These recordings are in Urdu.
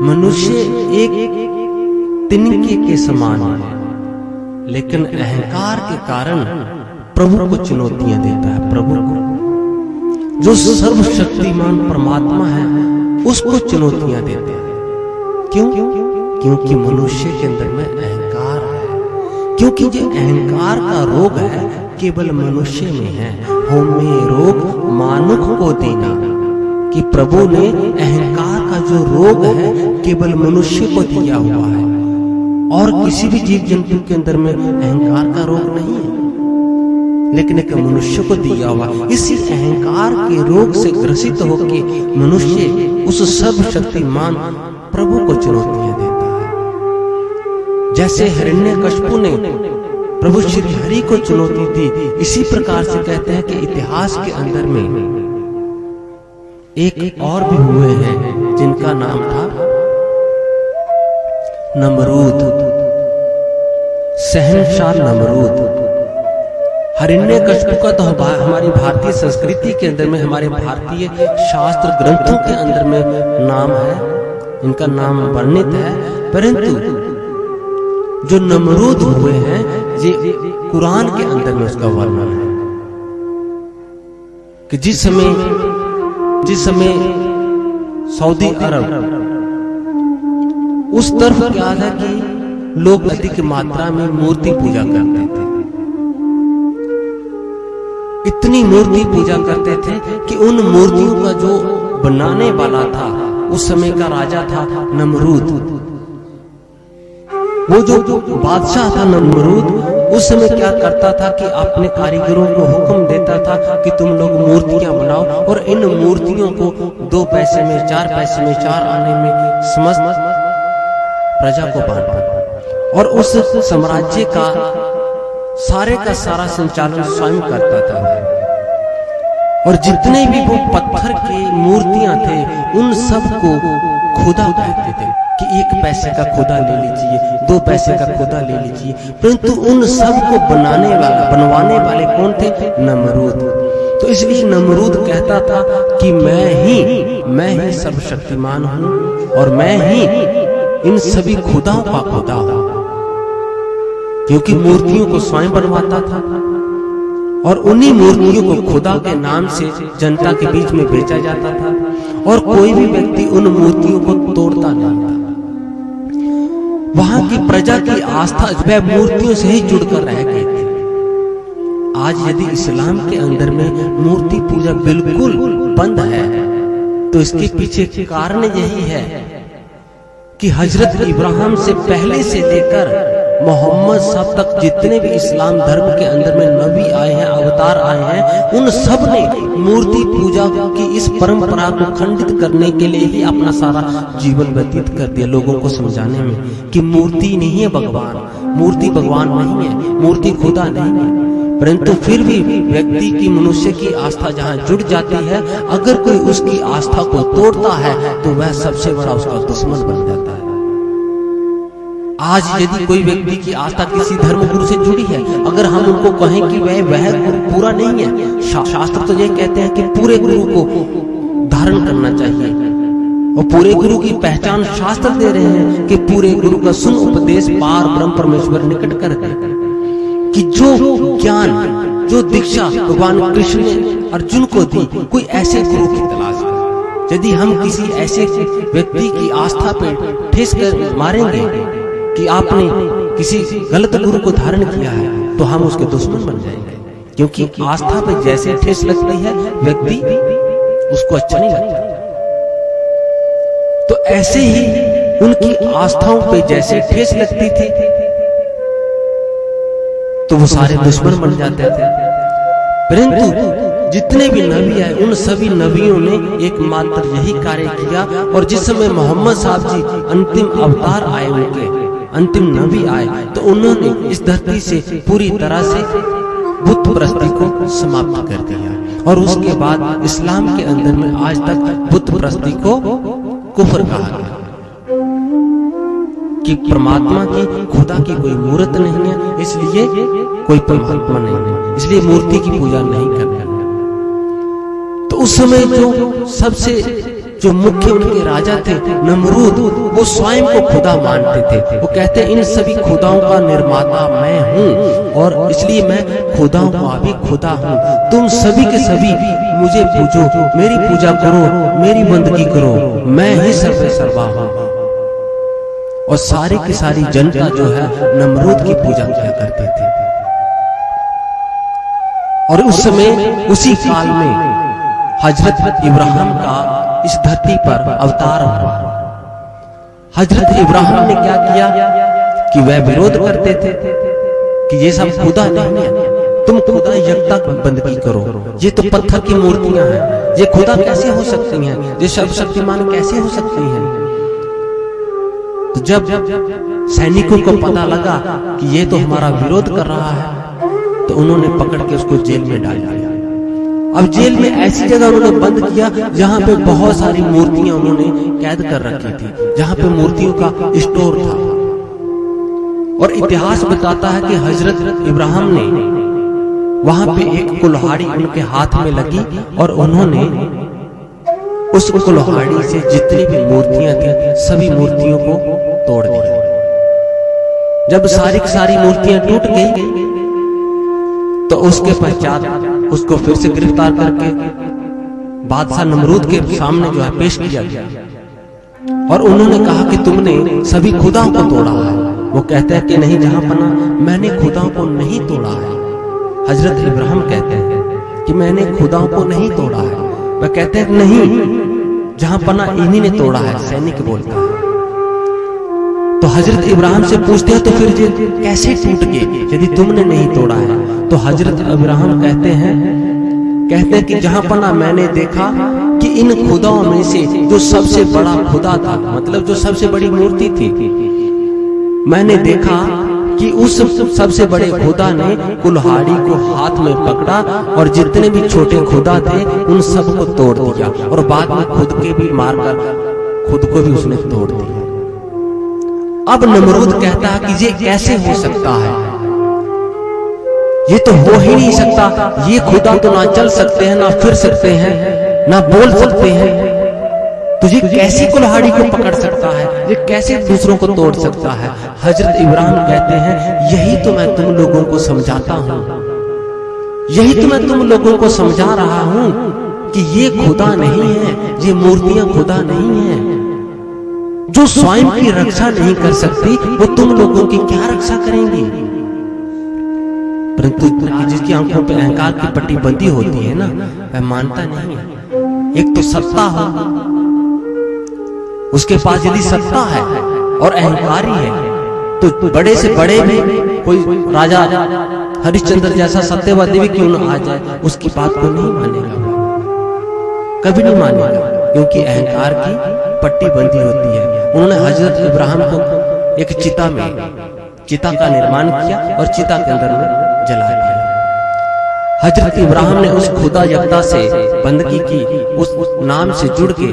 منوشیہ ایک تنکی کے سمان ہے۔ لیکن اہنکار کے کارن پربھو کو چنوتیاں دیتا ہے۔ پربھو کو جو سرو شکتیمان پرماتما ہے، اس کو چنوتیاں دیتا ہے۔ کیوں؟ کیونکہ منوشیہ کے اندر میں اہنکار ہے۔ کیونکہ یہ اہنکار کا روگ ہے، کیبل منوشیہ میں ہے۔ ہومے روگ مانک کو دینا۔ کہ پربھو نے اہنکار جو روگ ہے، کیبل منشی کو دیا ہوا ہے۔ اور کسی بھی جیو جنتو کے اندر میں اہنکار کا روگ نہیں ہے۔ لیکن ایک منشی کو دیا ہوا، اسی اہنکار کے روگ سے گرست ہو کے منشی اس سب شکتی مان پربھو کو چنوتیاں دیتا ہے۔ جیسے ہرنیہ کشپو نے پربھو شری ہری کو چنوتی دی، اسی پرکار سے کہتے ہیں کہ اتہاس کے اندر میں ایک اور بھی ہوئے ہیں۔ جن کا نام تھا نمرود شاہ نمرود۔ ہرنیہ کشپو کا تو ہماری بھارتی سنسکرتی کے اندر میں، ہمارے بھارتی شاستر گرنتھوں کے اندر میں نام ہے۔ ان کا نام برنیت ہے۔ پرنتو، جو نمرود ہوئے ہیں، یہ قرآن کے اندر میں اس کا ورنہ ہے۔ کہ جس ہمیں جس ہمیں سعودی عرب۔ اس طرف کیا تھا کہ لوگ ادھک ماترا میں مورتی پوجا کرتے تھے۔ اتنی مورتی پوجا کرتے تھے کہ ان مورتیوں کا جو بنانے والا تھا، اس سمے کا راجا تھا نمرود۔ وہ جو بادشاہ تھا نمرود اس میں کیا کرتا تھا کہ اپنے کاریگروں کو حکم دیتا تھا کہ تم لوگ مورتیاں بناؤ اور ان مورتیوں کو دو پیسے میں چار پیسے میں چار آنے میں سمجھ پرجا کو بانٹا اور اس سمراجے کا سارے کا سارا سنچالن سوئم کرتا تھا۔ اور جتنے بھی وہ پتھر کے مورتیاں تھے، ان سب کو خدا کہتے تھے۔ کہ ایک پیسے کا خدا لے لیجیے، دو پیسے کا خدا لے لیجیے۔ پرنتو ان سب کو بنانے والا، بنوانے والے کون تھے؟ نمرود۔ تو اس لیے نمرود کہتا تھا کہ میں ہی میں ہی سب شکتیمان ہوں اور میں ہی ان سبھی خداوں کا خدا ہوں۔ کیونکہ مورتیوں کو سوائیں بنواتا تھا۔ اور انہی مورتیوں کو خدا کے نام سے جنتا کے بیچ میں بیچا جاتا تھا۔ اور کوئی بھی ویکتی ان مورتیوں کو توڑتا نہیں تھا۔ وہاں کی پرجا کی آستھا وہ مورتیوں سے ہی جڑ کر رہ گئی۔ تھی آج یدی اسلام کے اندر میں مورتی پوجا بالکل بند ہے، تو اس کے پیچھے کارن یہی ہے کہ حضرت ابراہم سے پہلے سے دیکھ کر محمد صاحب تک جتنے بھی اسلام دھرم کے اندر میں نبی آئے ہیں، اوتار آئے ہیں، ان سب نے مورتی پوجا کی اس پرمپرا کو کھنڈت کرنے کے لیے ہی اپنا سارا جیون وتیت کر دیا لوگوں کو سمجھانے میں کہ مورتی نہیں ہے بھگوان، مورتی بھگوان نہیں ہے، مورتی خدا نہیں ہے۔ پرنتو پھر بھی ویکتی کی منوشے کی آستھا جہاں جڑ جاتی ہے، اگر کوئی اس کی آستھا کو توڑتا ہے تو وہ سب سے بڑا اس کا دشمن بن جاتا ہے۔ آج یدی کوئی ویکتی کی آستھا کسی دھرم گرو سے جڑی ہے، اگر ہم ان کو کہیں کہ وہ وہ گرو پورا نہیں ہے شاستر تو یہ کہتے ہیں کہ پورے گرو کو دھارن کرنا چاہیے۔ اور پورے گرو کی پہچان شاستر دے رہے ہیں کہ پورے گرو کا سن اپدیش پار برہم پرمیشور نکٹ کر۔ کہ جو گیان، جو دکشا بھگوان کرشن نے ارجن کو دی، کوئی ایسے گرو کی تلاش کر یدی ہم کسی ایسے ویکتی کی آستھا پہ ٹھیس کر ماریں گے کہ آپ نے کسی غلط گرو کو دھارن کیا ہے، تو ہم اس کے دشمن بن جائیں گے۔ کیونکہ آستھا پہ جیسے ٹھیس لگتی ہے، ویکتی اس کو اچھا نہیں لگتا۔ تو ایسے ہی ان کی آستھاؤں پہ جیسے ٹھیس لگتی تھی، تو وہ سارے دشمن بن جاتے تھے۔ پرنتو، جتنے بھی نبی آئے، ان سبھی نبیوں نے ایک ماتر یہی کاریہ کیا اور جس سمے محمد صاحب جی انتم اوتار آئے ہوئے کے انتم نہ بھی آئے۔ تو انہوں نے اس دھرتی سے پوری طرح سے بت پرستی کو سماپت کر دیا۔ اور اس کے بعد اسلام کے اندر میں آج تک بت پرستی کو کفر کہا گیا۔ کہ پرماتما کی خدا کی کوئی مورت نہیں ہے، اس لیے کوئی پرماتما نہیں ہے۔ اس لیے مورتی کی پوجا نہیں کرنا تو اس سمے جو سب سے مکھے ان کے راجا تھے، نمرود، وہ سوائم کو خدا مانتے تھے۔ وہ کہتے ہیں ان سبھی خداؤں کا نرماتا میں ہوں اور اس لیے میں خداؤں کا بھی خدا ہوں۔ تم سبھی کے سبھی مجھے پوجو، میری پوجا کرو، میری بندگی کرو، میں ہی سر پہ سروا ہوں۔ اور ساری کی ساری جنتا جو ہے، نمرود کی پوجا کیا کرتے تھے۔ اور اس سمے، اسی کال میں، حضرت ابراہیم کا اس دھرتی پر اوتار ہوا حضرت ابراہیم نے کیا کیا کہ وہ ویرودھ کرتے تھے کہ یہ سب خدا نہیں ہے۔ تم خدا یکتا بندگی کرو۔ یہ تو پتھر کی مورتیاں ہیں۔ یہ خدا کیسے ہو سکتی ہیں؟ یہ سب شکتیمان کیسے ہو سکتی ہیں؟ تو جب سینکوں کو پتا لگا کہ یہ تو ہمارا ویرودھ کر رہا ہے، تو انہوں نے پکڑ کے اس کو جیل میں ڈال دیا۔ اب جیل میں ایسی جگہ انہوں نے بند کیا جہاں پہ بہت ساری مورتیاں انہوں نے قید کر رکھی تھی، جہاں پہ مورتیوں کا اسٹور تھا۔ اور اتہاس بتاتا ہے کہ حضرت ابراہم نے وہاں پہ ایک کلہاڑی ان کے ہاتھ میں لگی اور انہوں نے اس کلہاڑی سے جتنی بھی مورتیاں تھیں، سبھی مورتیوں کو توڑ دیا۔ جب ساری ساری مورتیاں ٹوٹ گئی تو اس کے پہچات اس کو پھر سے گرفتار کر کے بادشاہ نمرود کے سامنے جو ہے پیش کیا گیا۔ اور انہوں نے کہا کہ تم نے سبھی خداؤں کو توڑا ہے۔ وہ کہتے ہیں کہ نہیں، جہاں پنا میں نے خداؤں کو نہیں توڑا ہے۔ حضرت ابراہم کہتے ہیں کہ میں نے خداؤں کو نہیں توڑا ہے۔ وہ کہتے ہیں نہیں، جہاں پنا انہی نے توڑا ہے، سینک بولتا ہے۔ تو حضرت ابراہیم سے پوچھتے ہیں تو پھر یہ کیسے ٹوٹ گئے؟ یدی تم نے نہیں توڑا ہے۔ تو حضرت ابراہیم کہتے ہیں کہتے ہیں کہ جہاں پنا میں نے دیکھا کہ ان خداؤں میں سے جو سب سے بڑا خدا تھا مطلب جو سب سے بڑی مورتی تھی، میں نے دیکھا کہ اس سب سے بڑے خدا نے کلہاڑی کو ہاتھ میں پکڑا اور جتنے بھی چھوٹے خدا تھے، ان سب کو توڑ دیا اور بعد میں خود کے بھی مار کر، خود کو بھی اس نے توڑ دیا۔ اب نمرود کہتا ہے کہ یہ کیسے ہو سکتا ہے؟ یہ تو ہو ہی نہیں سکتا۔ یہ خدا تو نہ چل سکتے ہیں، نہ پھر سکتے ہیں، نہ بول سکتے ہیں۔ تو یہ کیسی کلہاڑی کو پکڑ سکتا ہے؟ یہ کیسے دوسروں کو توڑ سکتا ہے؟ حضرت ابراہیم کہتے ہیں، یہی تو میں تم لوگوں کو سمجھاتا ہوں۔ یہی تو میں تم لوگوں کو سمجھا رہا ہوں کہ یہ خدا نہیں ہے، یہ مورتیاں خدا نہیں ہیں۔ جو سوائم کی رکشا نہیں کر سکتی وہ تم لوگوں کی کیا رکشا کریں گی پرنتو جس کی آنکھوں پہ اہنکار کی پٹی بندی ہوتی ہے نا وہ مانتا نہیں ہے ایک تو ستا ہو اس کے پاس یدی ستا ہے اور اہنکاری ہے تو بڑے سے بڑے بھی کوئی راجا ہریش چندر جیسا ستیہ وادی بھی کیوں نہ آ جائے؟ اس کی بات کو نہیں مانے گا۔ کبھی نہیں مانے گا۔ کیونکہ اہنکار کی پٹی بندی ہوتی ہے۔ انہوں نے حضرت ابراہیم کو ایک چتا میں چتا کا نرمان کیا اور چتا کے اندر میں جلا دیا۔ حضرت ابراہیم نے اس خدا یکتا سے بندگی کی، اس نام سے جڑ کے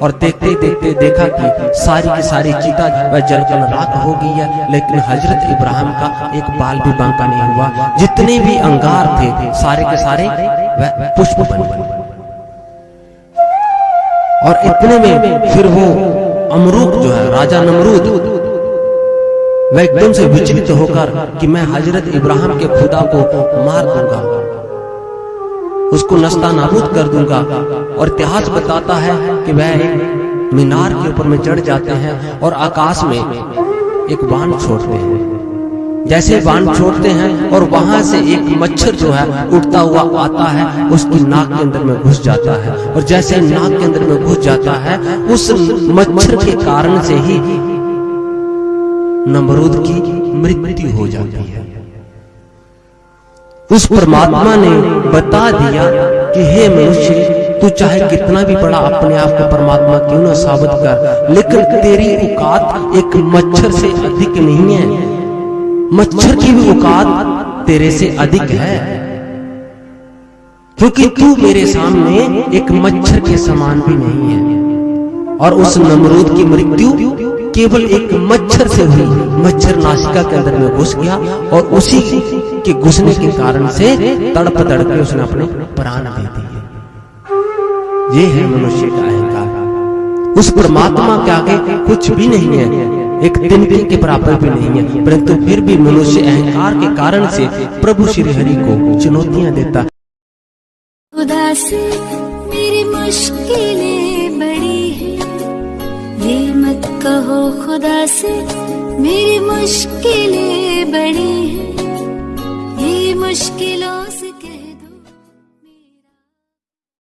اور دیکھتے دیکھتے دیکھا کہ ساری کی ساری چیتا جل کر راک ہو گئی ہے، لیکن حضرت ابراہیم کا ایک بال بھی بانکا نہیں ہوا۔ جتنے بھی انگار تھے، سارے کے سارے پشپ بن گئے۔ اور اتنے میں پھر وہ امروک جو ہے، راجہ نمرود وہ ایک دم سے وچلت ہو کر کہ میں حضرت ابراہیم کے خدا کو مار دوں گا، اس کو نستا نابود کر دوں گا اور اتہاس بتاتا ہے کہ وہ مینار کے اوپر میں چڑھ جاتے ہیں اور آکاش میں ایک بان چھوڑتے ہیں۔ جیسے بان چھوڑتے ہیں اور وہاں سے ایک مچھر جو ہے اٹھتا ہوا آتا ہے اس کی ناک کے اندر میں گھس جاتا ہے اور جیسے ناک کے اندر میں گھس جاتا ہے اس مچھر کے کارن سے ہی نمرود کی مرتی ہو جاتی ہے۔ اس پرماتما نے بتا دیا کہ ہے منشی تو چاہے کتنا بھی بڑا اپنے آپ کو پرماتما کیوں نہ ثابت کر لیکن تیری اوقات ایک مچھر سے ادھک نہیں ہے۔ مچھر کی بھی اوقات تیرے سے ادھک ہے۔ کیونکہ تو میرے سامنے ایک مچھر کے سامان بھی نہیں ہے۔ اور اس نمرود کی مرتیو کیول ایک مچھر سے ہوئی۔ مچھر ناسکا کے اندر میں گھس گیا اور اسی کے گھسنے کے کارن سے تڑپ تڑپ کے اس نے اپنے پران دے دی یہ ہے منوشی کا اہنکار۔ اس پرماتما کے آگے کچھ بھی نہیں ہے۔ ایک دن دن کے برابر بھی نہیں ہے، پرنتو پھر بھی منوشیہ اہنکار کے کارن سے پربھو شری ہری کو چنوتیاں دیتا۔ خدا سے میری مشکلیں بڑی ہیں۔ یہ مت کہو خدا سے میری مشکلیں بڑی ہیں۔ یہ مشکلوں سے